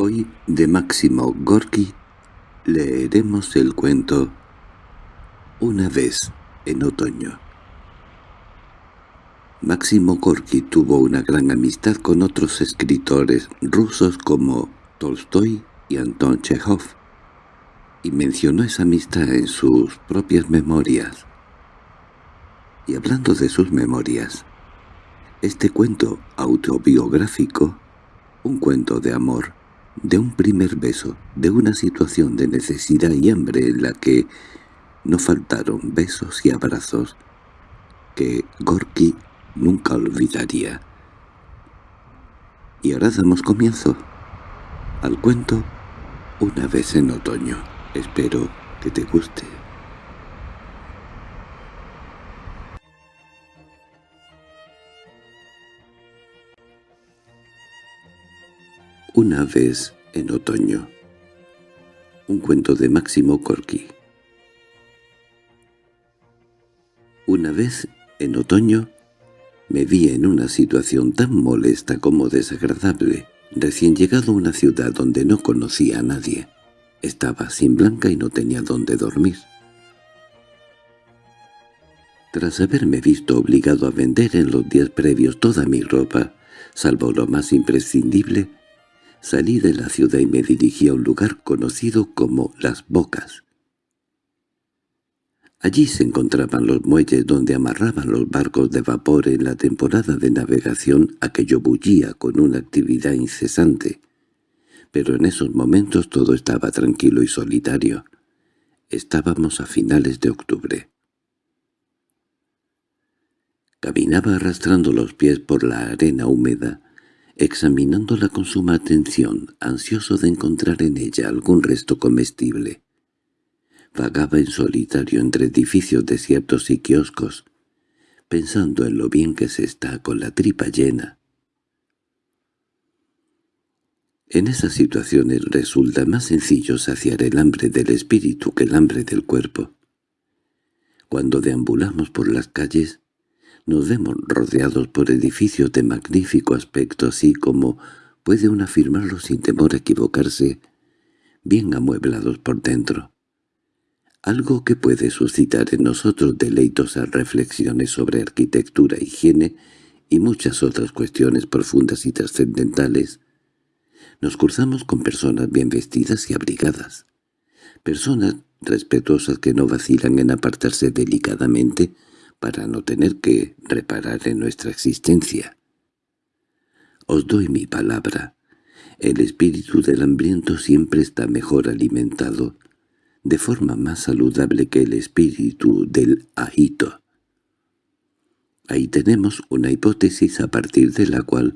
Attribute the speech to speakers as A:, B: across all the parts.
A: Hoy, de Máximo Gorki, leeremos el cuento Una vez en otoño. Máximo Gorki tuvo una gran amistad con otros escritores rusos como Tolstoy y Anton Chekhov, y mencionó esa amistad en sus propias memorias. Y hablando de sus memorias, este cuento autobiográfico, un cuento de amor, de un primer beso, de una situación de necesidad y hambre en la que no faltaron besos y abrazos que Gorky nunca olvidaría. Y ahora damos comienzo al cuento Una vez en otoño. Espero que te guste. Una vez en otoño. Un cuento de Máximo Corky. Una vez en otoño me vi en una situación tan molesta como desagradable, recién llegado a una ciudad donde no conocía a nadie. Estaba sin blanca y no tenía dónde dormir. Tras haberme visto obligado a vender en los días previos toda mi ropa, salvo lo más imprescindible, Salí de la ciudad y me dirigí a un lugar conocido como Las Bocas. Allí se encontraban los muelles donde amarraban los barcos de vapor en la temporada de navegación a que yo bullía con una actividad incesante. Pero en esos momentos todo estaba tranquilo y solitario. Estábamos a finales de octubre. Caminaba arrastrando los pies por la arena húmeda, examinándola con suma atención, ansioso de encontrar en ella algún resto comestible. Vagaba en solitario entre edificios desiertos y kioscos, pensando en lo bien que se está con la tripa llena. En esas situaciones resulta más sencillo saciar el hambre del espíritu que el hambre del cuerpo. Cuando deambulamos por las calles, nos vemos rodeados por edificios de magnífico aspecto, así como puede uno afirmarlo sin temor a equivocarse, bien amueblados por dentro. Algo que puede suscitar en nosotros deleitosas reflexiones sobre arquitectura, higiene y muchas otras cuestiones profundas y trascendentales. Nos cruzamos con personas bien vestidas y abrigadas, personas respetuosas que no vacilan en apartarse delicadamente para no tener que reparar en nuestra existencia. Os doy mi palabra. El espíritu del hambriento siempre está mejor alimentado, de forma más saludable que el espíritu del ahito. Ahí tenemos una hipótesis a partir de la cual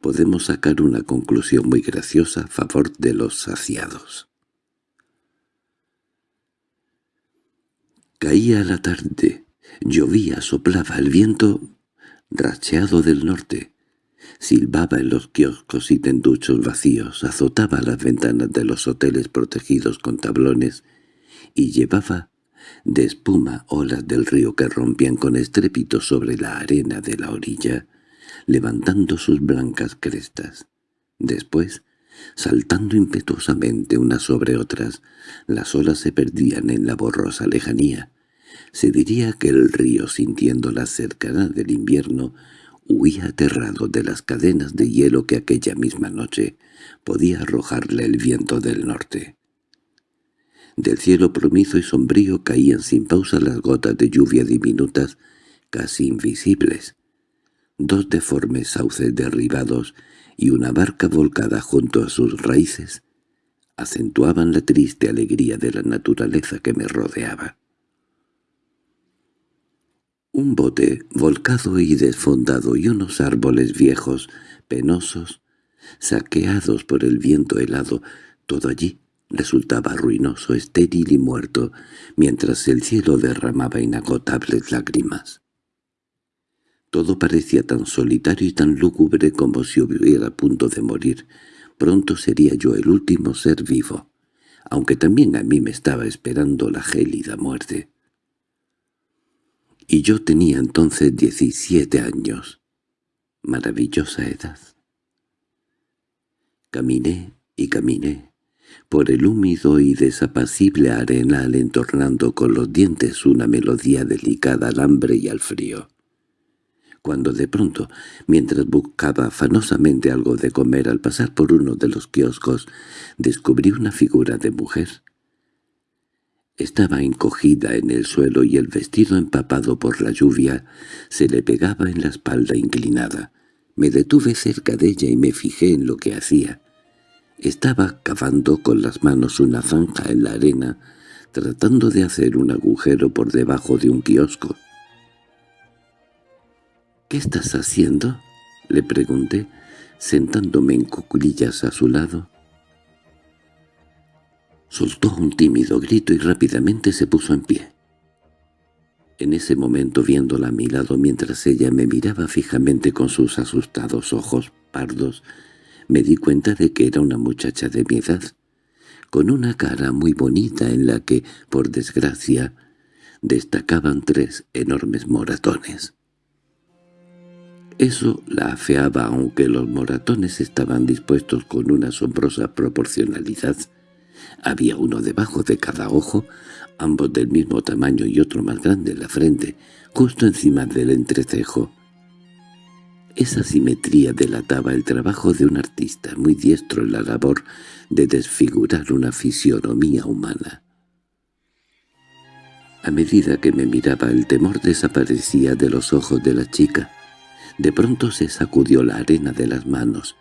A: podemos sacar una conclusión muy graciosa a favor de los saciados. Caía la tarde. Llovía, soplaba el viento racheado del norte. Silbaba en los kioscos y tenduchos vacíos, azotaba las ventanas de los hoteles protegidos con tablones y llevaba de espuma olas del río que rompían con estrépito sobre la arena de la orilla, levantando sus blancas crestas. Después, saltando impetuosamente unas sobre otras, las olas se perdían en la borrosa lejanía, se diría que el río, sintiendo la cercanía del invierno, huía aterrado de las cadenas de hielo que aquella misma noche podía arrojarle el viento del norte. Del cielo promizo y sombrío caían sin pausa las gotas de lluvia diminutas, casi invisibles. Dos deformes sauces derribados y una barca volcada junto a sus raíces acentuaban la triste alegría de la naturaleza que me rodeaba. Un bote volcado y desfondado y unos árboles viejos, penosos, saqueados por el viento helado, todo allí resultaba ruinoso, estéril y muerto, mientras el cielo derramaba inagotables lágrimas. Todo parecía tan solitario y tan lúgubre como si hubiera a punto de morir. Pronto sería yo el último ser vivo, aunque también a mí me estaba esperando la gélida muerte y yo tenía entonces diecisiete años. Maravillosa edad. Caminé y caminé por el húmido y desapacible arenal entornando con los dientes una melodía delicada al hambre y al frío. Cuando de pronto, mientras buscaba afanosamente algo de comer al pasar por uno de los kioscos, descubrí una figura de mujer. Estaba encogida en el suelo y el vestido empapado por la lluvia se le pegaba en la espalda inclinada. Me detuve cerca de ella y me fijé en lo que hacía. Estaba cavando con las manos una zanja en la arena, tratando de hacer un agujero por debajo de un kiosco. —¿Qué estás haciendo? —le pregunté, sentándome en cuclillas a su lado. Soltó un tímido grito y rápidamente se puso en pie. En ese momento viéndola a mi lado mientras ella me miraba fijamente con sus asustados ojos pardos, me di cuenta de que era una muchacha de mi edad, con una cara muy bonita en la que, por desgracia, destacaban tres enormes moratones. Eso la afeaba aunque los moratones estaban dispuestos con una asombrosa proporcionalidad. Había uno debajo de cada ojo, ambos del mismo tamaño y otro más grande en la frente, justo encima del entrecejo. Esa simetría delataba el trabajo de un artista muy diestro en la labor de desfigurar una fisionomía humana. A medida que me miraba el temor desaparecía de los ojos de la chica. De pronto se sacudió la arena de las manos,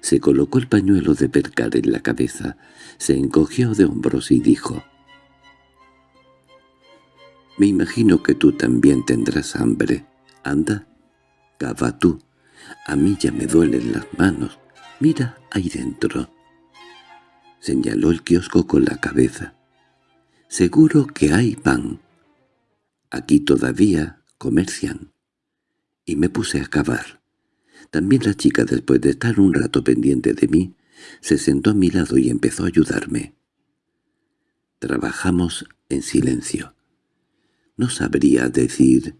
A: se colocó el pañuelo de percar en la cabeza, se encogió de hombros y dijo «Me imagino que tú también tendrás hambre. Anda, cava tú. A mí ya me duelen las manos. Mira ahí dentro». Señaló el kiosco con la cabeza. «Seguro que hay pan. Aquí todavía comercian». Y me puse a cavar. También la chica, después de estar un rato pendiente de mí, se sentó a mi lado y empezó a ayudarme. Trabajamos en silencio. No sabría decir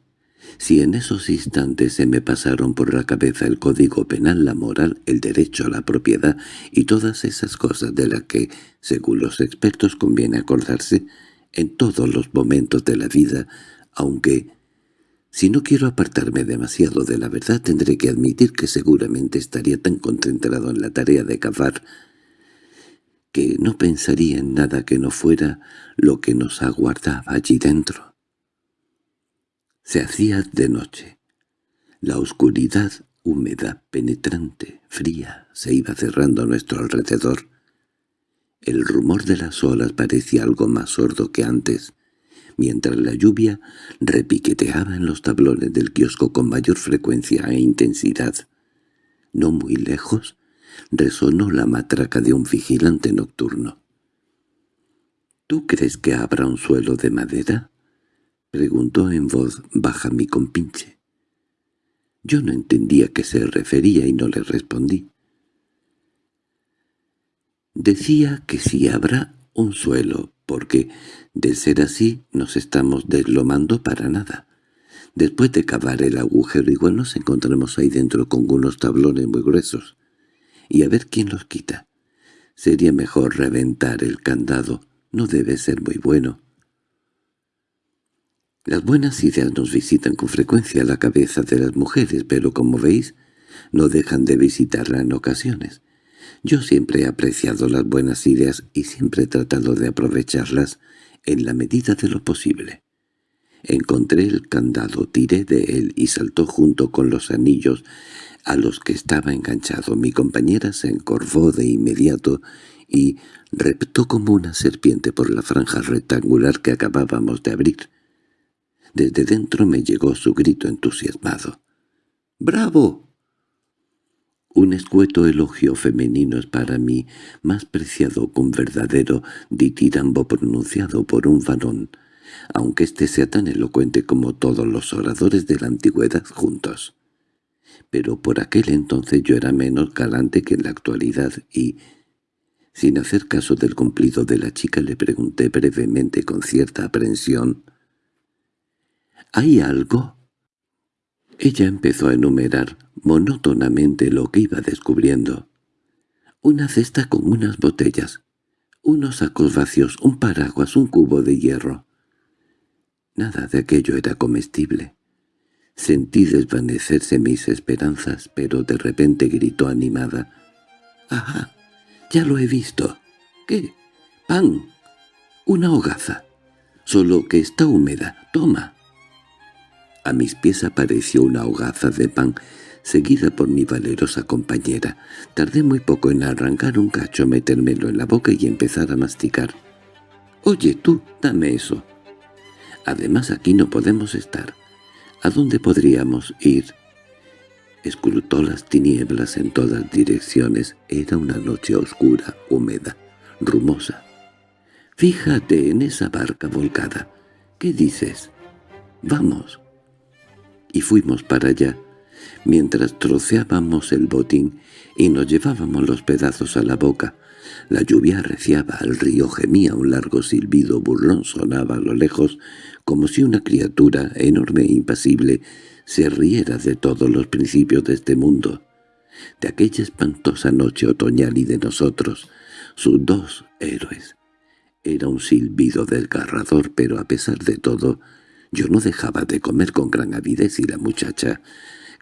A: si en esos instantes se me pasaron por la cabeza el código penal, la moral, el derecho a la propiedad y todas esas cosas de las que, según los expertos, conviene acordarse en todos los momentos de la vida, aunque si no quiero apartarme demasiado de la verdad tendré que admitir que seguramente estaría tan concentrado en la tarea de cavar que no pensaría en nada que no fuera lo que nos aguardaba allí dentro. Se hacía de noche. La oscuridad húmeda, penetrante, fría, se iba cerrando a nuestro alrededor. El rumor de las olas parecía algo más sordo que antes, mientras la lluvia repiqueteaba en los tablones del kiosco con mayor frecuencia e intensidad. No muy lejos resonó la matraca de un vigilante nocturno. —¿Tú crees que habrá un suelo de madera? —preguntó en voz baja mi compinche. Yo no entendía a qué se refería y no le respondí. Decía que si habrá un suelo, porque, de ser así, nos estamos deslomando para nada. Después de cavar el agujero igual nos encontramos ahí dentro con unos tablones muy gruesos. Y a ver quién los quita. Sería mejor reventar el candado. No debe ser muy bueno. Las buenas ideas nos visitan con frecuencia la cabeza de las mujeres, pero como veis, no dejan de visitarla en ocasiones. Yo siempre he apreciado las buenas ideas y siempre he tratado de aprovecharlas en la medida de lo posible. Encontré el candado, tiré de él y saltó junto con los anillos a los que estaba enganchado. Mi compañera se encorvó de inmediato y reptó como una serpiente por la franja rectangular que acabábamos de abrir. Desde dentro me llegó su grito entusiasmado. «¡Bravo!» Un escueto elogio femenino es para mí más preciado que un verdadero ditirambo pronunciado por un varón, aunque éste sea tan elocuente como todos los oradores de la antigüedad juntos. Pero por aquel entonces yo era menos galante que en la actualidad y, sin hacer caso del cumplido de la chica, le pregunté brevemente con cierta aprensión, «¿Hay algo?» Ella empezó a enumerar monótonamente lo que iba descubriendo. una cesta con unas botellas, unos sacos vacíos, un paraguas, un cubo de hierro. Nada de aquello era comestible. Sentí desvanecerse mis esperanzas, pero de repente gritó animada. —¡Ajá! Ya lo he visto. ¿Qué? —¡Pan! Una hogaza. Solo que está húmeda. Toma. A mis pies apareció una hogaza de pan, seguida por mi valerosa compañera. Tardé muy poco en arrancar un cacho, metérmelo en la boca y empezar a masticar. «Oye, tú, dame eso». Además aquí no podemos estar. ¿A dónde podríamos ir? Escrutó las tinieblas en todas direcciones. Era una noche oscura, húmeda, rumosa. «Fíjate en esa barca volcada. ¿Qué dices?» «Vamos». Y fuimos para allá, mientras troceábamos el botín y nos llevábamos los pedazos a la boca. La lluvia arreciaba, el río gemía, un largo silbido burlón sonaba a lo lejos, como si una criatura, enorme e impasible, se riera de todos los principios de este mundo, de aquella espantosa noche otoñal y de nosotros, sus dos héroes. Era un silbido desgarrador, pero a pesar de todo, yo no dejaba de comer con gran avidez y la muchacha,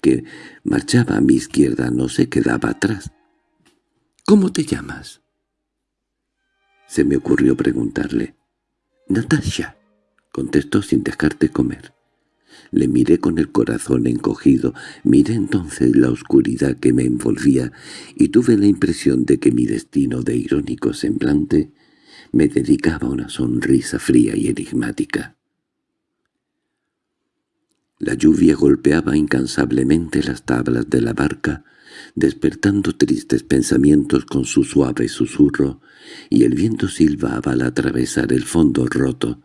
A: que marchaba a mi izquierda, no se quedaba atrás. —¿Cómo te llamas? Se me ocurrió preguntarle. —Natasha —contestó sin dejarte comer. Le miré con el corazón encogido, miré entonces la oscuridad que me envolvía y tuve la impresión de que mi destino de irónico semblante me dedicaba una sonrisa fría y enigmática. La lluvia golpeaba incansablemente las tablas de la barca, despertando tristes pensamientos con su suave susurro, y el viento silbaba al atravesar el fondo roto,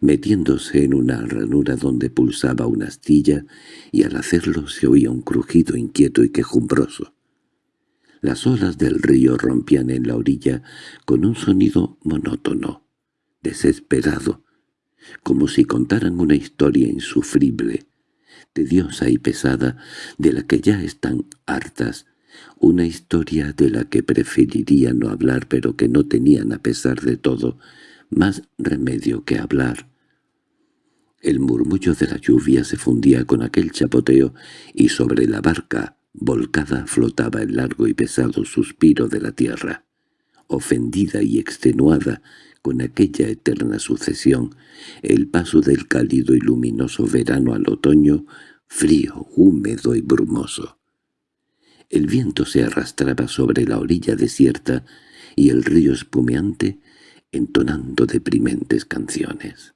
A: metiéndose en una ranura donde pulsaba una astilla, y al hacerlo se oía un crujido inquieto y quejumbroso. Las olas del río rompían en la orilla con un sonido monótono, desesperado, como si contaran una historia insufrible, tediosa y pesada, de la que ya están hartas, una historia de la que preferiría no hablar pero que no tenían a pesar de todo más remedio que hablar. El murmullo de la lluvia se fundía con aquel chapoteo y sobre la barca volcada flotaba el largo y pesado suspiro de la tierra, ofendida y extenuada con aquella eterna sucesión, el paso del cálido y luminoso verano al otoño, frío, húmedo y brumoso. El viento se arrastraba sobre la orilla desierta y el río espumeante entonando deprimentes canciones.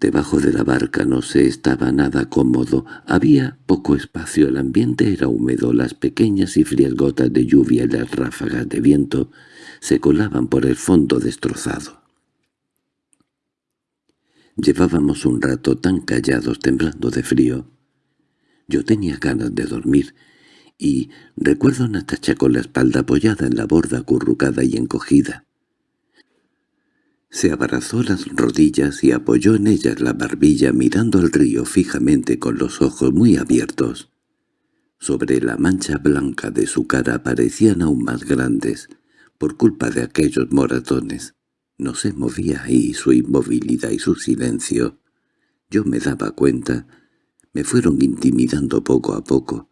A: Debajo de la barca no se estaba nada cómodo, había poco espacio, el ambiente era húmedo, las pequeñas y frías gotas de lluvia y las ráfagas de viento se colaban por el fondo destrozado. Llevábamos un rato tan callados temblando de frío. Yo tenía ganas de dormir, y recuerdo a Natacha con la espalda apoyada en la borda acurrucada y encogida. Se abrazó las rodillas y apoyó en ellas la barbilla mirando al río fijamente con los ojos muy abiertos. Sobre la mancha blanca de su cara parecían aún más grandes, por culpa de aquellos moratones. No se movía y su inmovilidad y su silencio, yo me daba cuenta, me fueron intimidando poco a poco.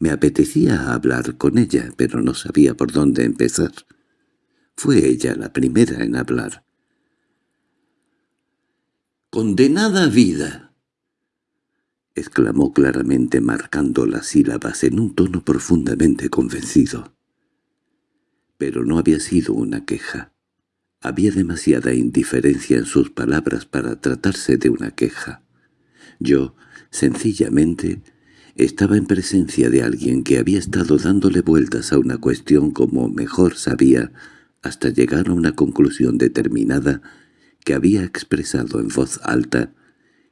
A: Me apetecía hablar con ella, pero no sabía por dónde empezar. Fue ella la primera en hablar. «¡Condenada vida!» exclamó claramente marcando las sílabas en un tono profundamente convencido. Pero no había sido una queja. Había demasiada indiferencia en sus palabras para tratarse de una queja. Yo, sencillamente, estaba en presencia de alguien que había estado dándole vueltas a una cuestión como mejor sabía, hasta llegar a una conclusión determinada que había expresado en voz alta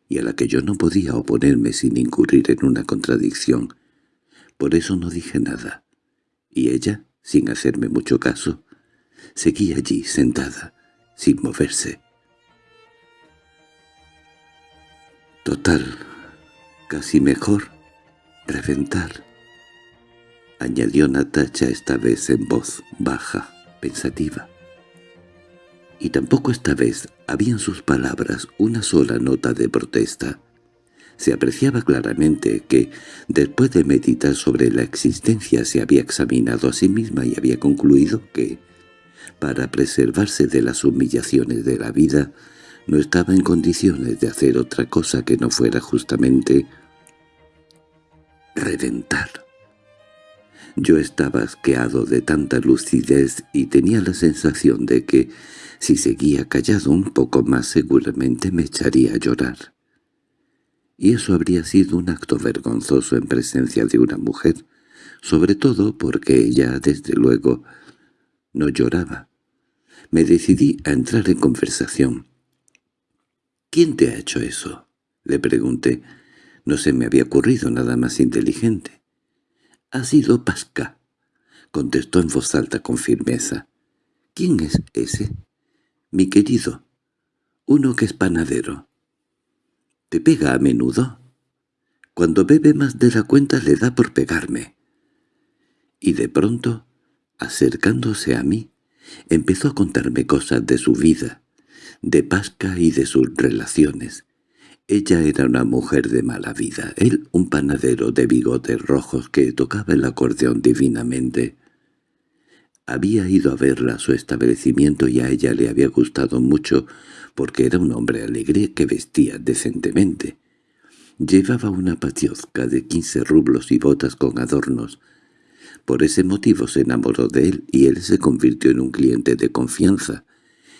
A: y a la que yo no podía oponerme sin incurrir en una contradicción. Por eso no dije nada. Y ella, sin hacerme mucho caso, seguía allí sentada, sin moverse. Total, casi mejor, reventar. Añadió Natacha esta vez en voz baja, pensativa. Y tampoco esta vez había en sus palabras una sola nota de protesta. Se apreciaba claramente que, después de meditar sobre la existencia, se había examinado a sí misma y había concluido que, para preservarse de las humillaciones de la vida, no estaba en condiciones de hacer otra cosa que no fuera justamente reventar. Yo estaba asqueado de tanta lucidez y tenía la sensación de que, si seguía callado un poco más seguramente me echaría a llorar. Y eso habría sido un acto vergonzoso en presencia de una mujer, sobre todo porque ella, desde luego, no lloraba. Me decidí a entrar en conversación. —¿Quién te ha hecho eso? —le pregunté. No se me había ocurrido nada más inteligente. —Ha sido Pasca —contestó en voz alta con firmeza. —¿Quién es ese? —Mi querido. Uno que es panadero. —¿Te pega a menudo? Cuando bebe más de la cuenta le da por pegarme. Y de pronto, acercándose a mí, empezó a contarme cosas de su vida, de Pasca y de sus relaciones. Ella era una mujer de mala vida, él un panadero de bigotes rojos que tocaba el acordeón divinamente. Había ido a verla a su establecimiento y a ella le había gustado mucho porque era un hombre alegre que vestía decentemente. Llevaba una patiozca de quince rublos y botas con adornos. Por ese motivo se enamoró de él y él se convirtió en un cliente de confianza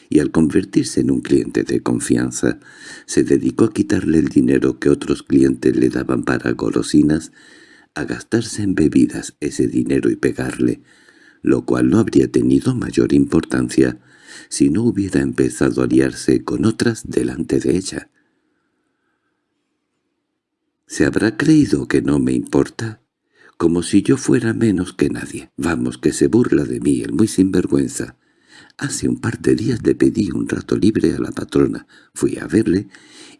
A: y al convertirse en un cliente de confianza, se dedicó a quitarle el dinero que otros clientes le daban para golosinas, a gastarse en bebidas ese dinero y pegarle, lo cual no habría tenido mayor importancia si no hubiera empezado a liarse con otras delante de ella. ¿Se habrá creído que no me importa? Como si yo fuera menos que nadie. Vamos, que se burla de mí, el muy sinvergüenza. Hace un par de días le pedí un rato libre a la patrona. Fui a verle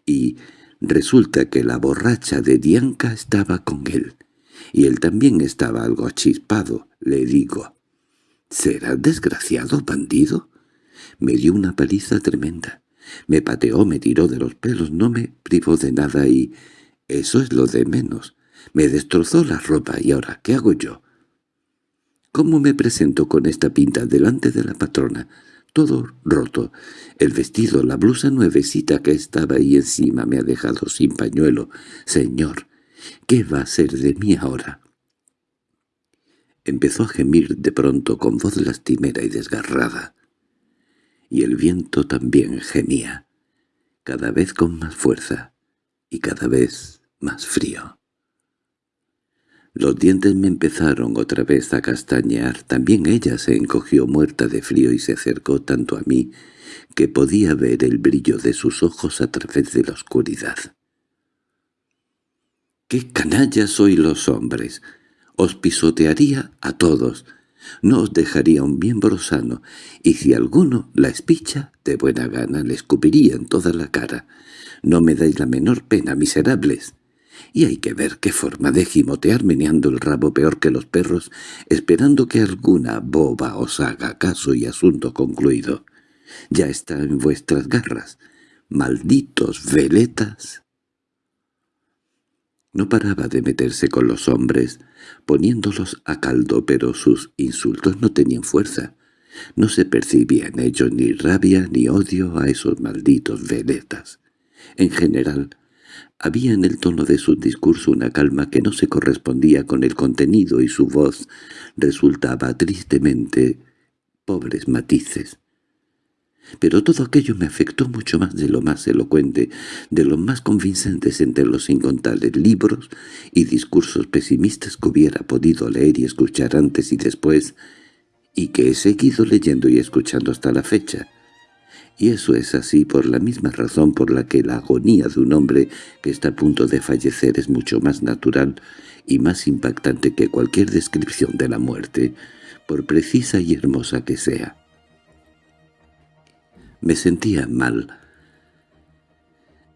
A: y resulta que la borracha de Dianca estaba con él. Y él también estaba algo achispado, le digo. —¿Será desgraciado, bandido? Me dio una paliza tremenda. Me pateó, me tiró de los pelos, no me privó de nada y... Eso es lo de menos. Me destrozó la ropa y ahora, ¿qué hago yo? ¿Cómo me presento con esta pinta delante de la patrona? Todo roto. El vestido, la blusa nuevecita que estaba ahí encima me ha dejado sin pañuelo. Señor, ¿qué va a ser de mí ahora? Empezó a gemir de pronto con voz lastimera y desgarrada. Y el viento también gemía, cada vez con más fuerza y cada vez más frío. Los dientes me empezaron otra vez a castañear. También ella se encogió muerta de frío y se acercó tanto a mí que podía ver el brillo de sus ojos a través de la oscuridad. —¡Qué canallas sois los hombres! Os pisotearía a todos. No os dejaría un miembro sano, y si alguno la espicha, de buena gana le escupiría en toda la cara. No me dais la menor pena, miserables y hay que ver qué forma de gimotear meneando el rabo peor que los perros, esperando que alguna boba os haga caso y asunto concluido. Ya está en vuestras garras. ¡Malditos veletas! No paraba de meterse con los hombres, poniéndolos a caldo, pero sus insultos no tenían fuerza. No se percibía en ellos ni rabia ni odio a esos malditos veletas. En general, había en el tono de su discurso una calma que no se correspondía con el contenido y su voz resultaba tristemente pobres matices. Pero todo aquello me afectó mucho más de lo más elocuente, de los más convincentes entre los incontables libros y discursos pesimistas que hubiera podido leer y escuchar antes y después, y que he seguido leyendo y escuchando hasta la fecha y eso es así por la misma razón por la que la agonía de un hombre que está a punto de fallecer es mucho más natural y más impactante que cualquier descripción de la muerte, por precisa y hermosa que sea. Me sentía mal.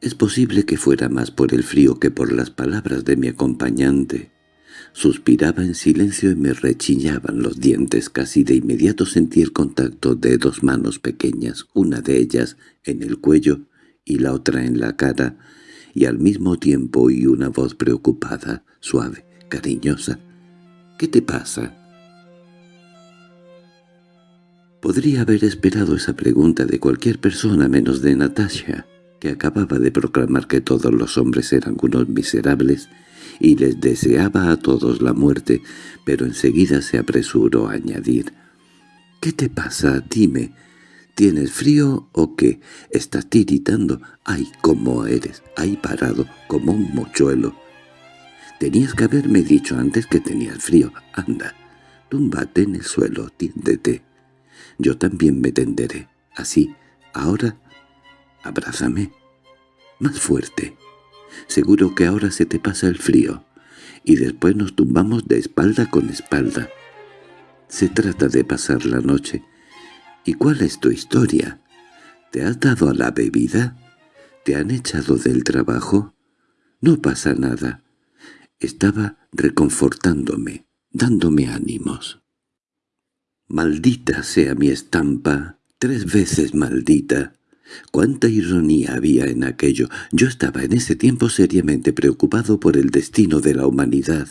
A: Es posible que fuera más por el frío que por las palabras de mi acompañante, Suspiraba en silencio y me rechillaban los dientes. Casi de inmediato sentí el contacto de dos manos pequeñas, una de ellas en el cuello y la otra en la cara, y al mismo tiempo oí una voz preocupada, suave, cariñosa. —¿Qué te pasa? Podría haber esperado esa pregunta de cualquier persona menos de Natasha, que acababa de proclamar que todos los hombres eran unos miserables y les deseaba a todos la muerte, pero enseguida se apresuró a añadir «¿Qué te pasa? Dime. ¿Tienes frío o qué? ¿Estás tiritando? ¡Ay, cómo eres! ¡Ay, parado, como un mochuelo! Tenías que haberme dicho antes que tenías frío. Anda, túmbate en el suelo, tiéndete. Yo también me tenderé. Así, ahora, abrázame. Más fuerte. Seguro que ahora se te pasa el frío. Y después nos tumbamos de espalda con espalda. Se trata de pasar la noche. ¿Y cuál es tu historia? ¿Te has dado a la bebida? ¿Te han echado del trabajo? No pasa nada. Estaba reconfortándome, dándome ánimos. Maldita sea mi estampa, tres veces maldita. Cuánta ironía había en aquello. Yo estaba en ese tiempo seriamente preocupado por el destino de la humanidad.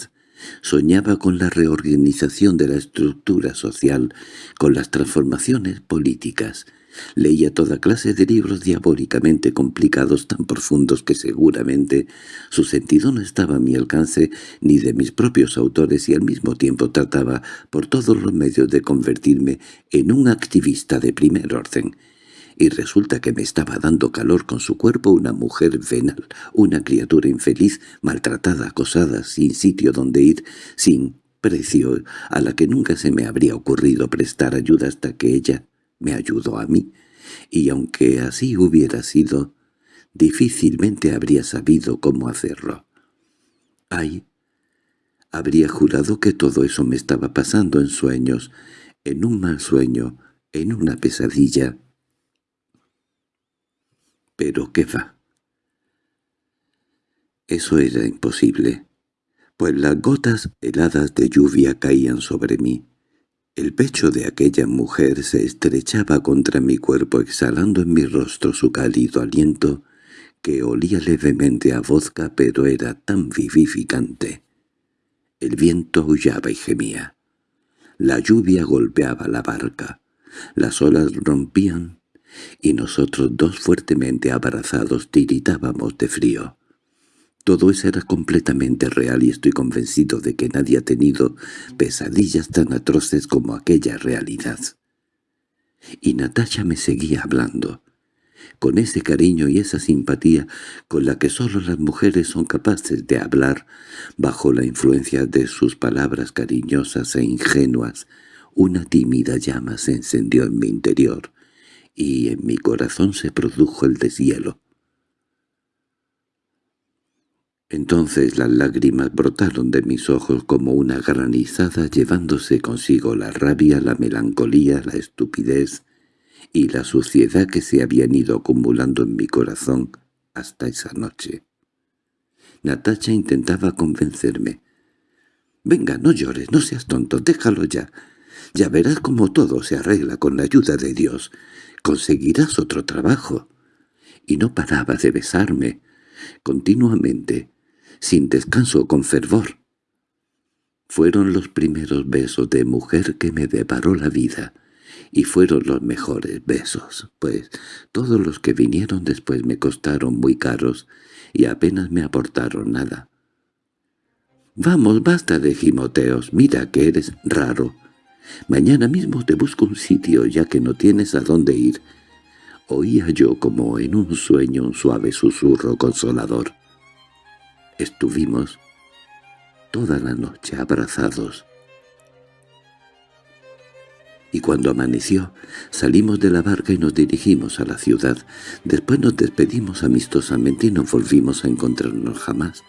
A: Soñaba con la reorganización de la estructura social, con las transformaciones políticas, Leía toda clase de libros diabólicamente complicados tan profundos que seguramente su sentido no estaba a mi alcance ni de mis propios autores y al mismo tiempo trataba por todos los medios de convertirme en un activista de primer orden. Y resulta que me estaba dando calor con su cuerpo una mujer venal, una criatura infeliz, maltratada, acosada, sin sitio donde ir, sin precio, a la que nunca se me habría ocurrido prestar ayuda hasta que ella me ayudó a mí, y aunque así hubiera sido, difícilmente habría sabido cómo hacerlo. Ay, habría jurado que todo eso me estaba pasando en sueños, en un mal sueño, en una pesadilla. Pero qué va. Eso era imposible, pues las gotas heladas de lluvia caían sobre mí. El pecho de aquella mujer se estrechaba contra mi cuerpo exhalando en mi rostro su cálido aliento, que olía levemente a vodka pero era tan vivificante. El viento aullaba y gemía. La lluvia golpeaba la barca. Las olas rompían, y nosotros dos fuertemente abrazados tiritábamos de frío. Todo eso era completamente real y estoy convencido de que nadie ha tenido pesadillas tan atroces como aquella realidad. Y Natasha me seguía hablando, con ese cariño y esa simpatía con la que solo las mujeres son capaces de hablar, bajo la influencia de sus palabras cariñosas e ingenuas, una tímida llama se encendió en mi interior, y en mi corazón se produjo el deshielo. Entonces las lágrimas brotaron de mis ojos como una granizada llevándose consigo la rabia, la melancolía, la estupidez y la suciedad que se habían ido acumulando en mi corazón hasta esa noche. Natacha intentaba convencerme. «Venga, no llores, no seas tonto, déjalo ya. Ya verás cómo todo se arregla con la ayuda de Dios. Conseguirás otro trabajo». Y no paraba de besarme, continuamente, sin descanso con fervor. Fueron los primeros besos de mujer que me deparó la vida, y fueron los mejores besos, pues todos los que vinieron después me costaron muy caros y apenas me aportaron nada. «Vamos, basta de gimoteos, mira que eres raro. Mañana mismo te busco un sitio ya que no tienes a dónde ir». Oía yo como en un sueño un suave susurro consolador. Estuvimos toda la noche abrazados. Y cuando amaneció, salimos de la barca y nos dirigimos a la ciudad. Después nos despedimos amistosamente y no volvimos a encontrarnos jamás.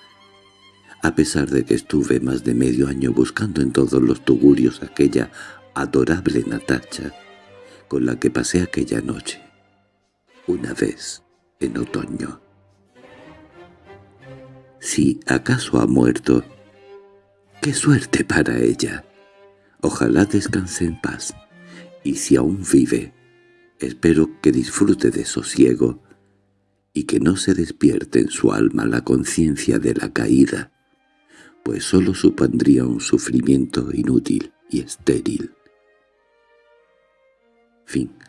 A: A pesar de que estuve más de medio año buscando en todos los tugurios aquella adorable Natacha con la que pasé aquella noche, una vez en otoño. Si acaso ha muerto, ¡Qué suerte para ella! Ojalá descanse en paz. Y si aún vive, espero que disfrute de sosiego y que no se despierte en su alma la conciencia de la caída, pues sólo supondría un sufrimiento inútil y estéril. Fin